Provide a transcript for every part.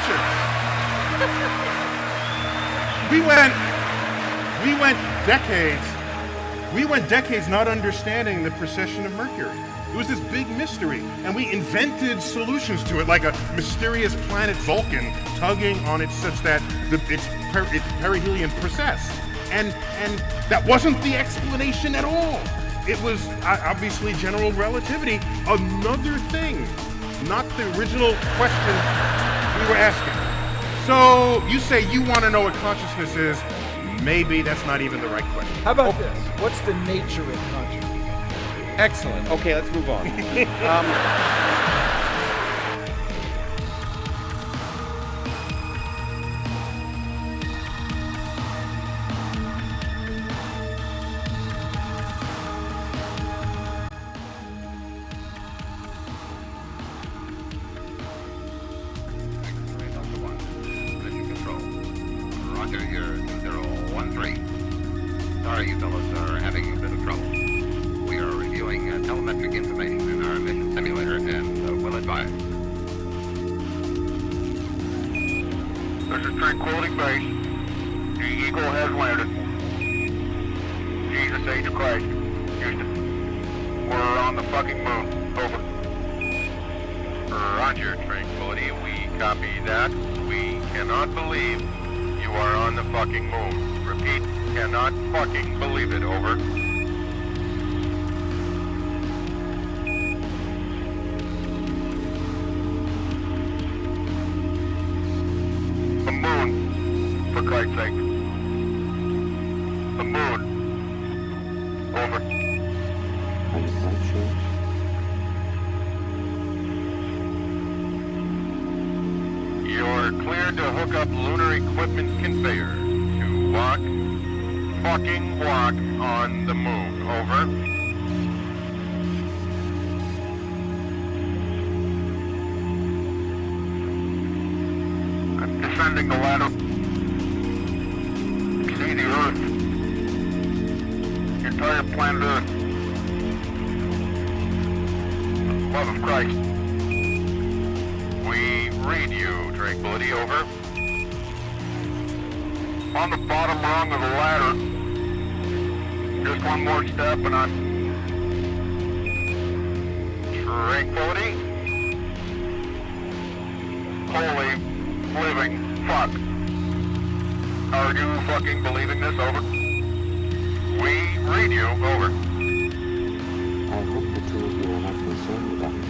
Richard. we went, we went decades, we went decades not understanding the precession of Mercury. It was this big mystery, and we invented solutions to it, like a mysterious planet Vulcan tugging on it such that the, it's, per, it's perihelion precess. And, and that wasn't the explanation at all. It was uh, obviously general relativity, another thing, not the original question we were asking. So you say you want to know what consciousness is. Maybe that's not even the right question. How about this? What's the nature of consciousness? Excellent. Okay, let's move on. um, Sorry you fellows are having a bit of trouble. We are reviewing uh, telemetric information in our mission simulator and uh, will advise. This is Tranquility Base. The Eagle has landed. Jesus H. Christ. Houston. We're on the fucking moon. Over. Roger, Tranquility. We copy that. We cannot believe you are on the fucking moon. Cannot fucking believe it. Over. The moon, for Christ's sake. The moon. Over. I'm sure. You're cleared to hook up lunar equipment conveyor to walk, fucking walk on the moon. Over. I'm descending the ladder. See the Earth. Entire planet Earth. Love of Christ. We read you, Tranquility, over. On the bottom rung of the ladder. Just one more step and I'm... Tranquility? Holy living fuck. Are you fucking believing this? Over. We read you. Over. I hope the two of you are not concerned about me.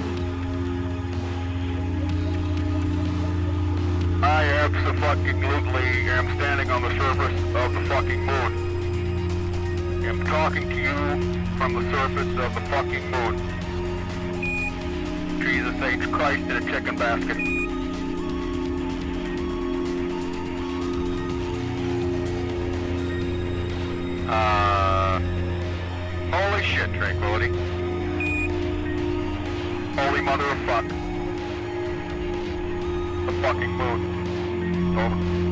I absolutely am standing on the surface of the fucking moon. I'm talking to you from the surface of the fucking moon. Jesus H. Christ in a chicken basket. Uh, holy shit, Tranquility. Holy mother of fuck. The fucking moon. Over.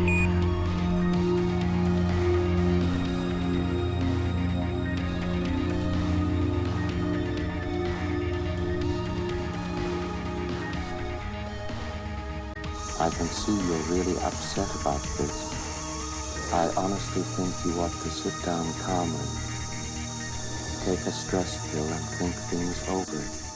I can see you're really upset about this. I honestly think you ought to sit down calmly, take a stress pill, and think things over.